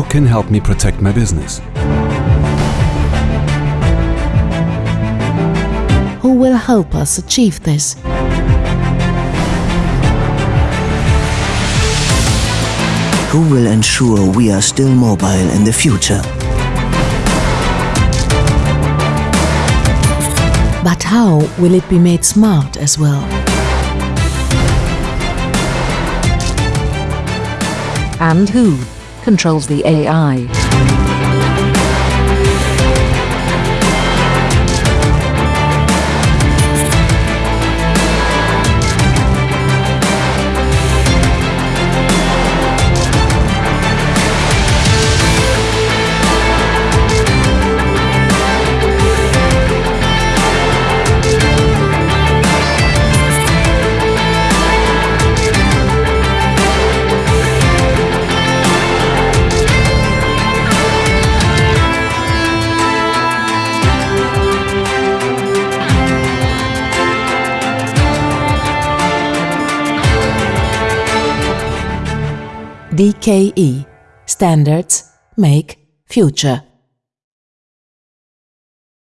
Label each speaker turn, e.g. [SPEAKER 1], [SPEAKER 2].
[SPEAKER 1] Who can help me protect my business?
[SPEAKER 2] Who will help us achieve this?
[SPEAKER 3] Who will ensure we are still mobile in the future?
[SPEAKER 2] But how will it be made smart as well?
[SPEAKER 4] And who controls the AI?
[SPEAKER 2] DKE Standards Make Future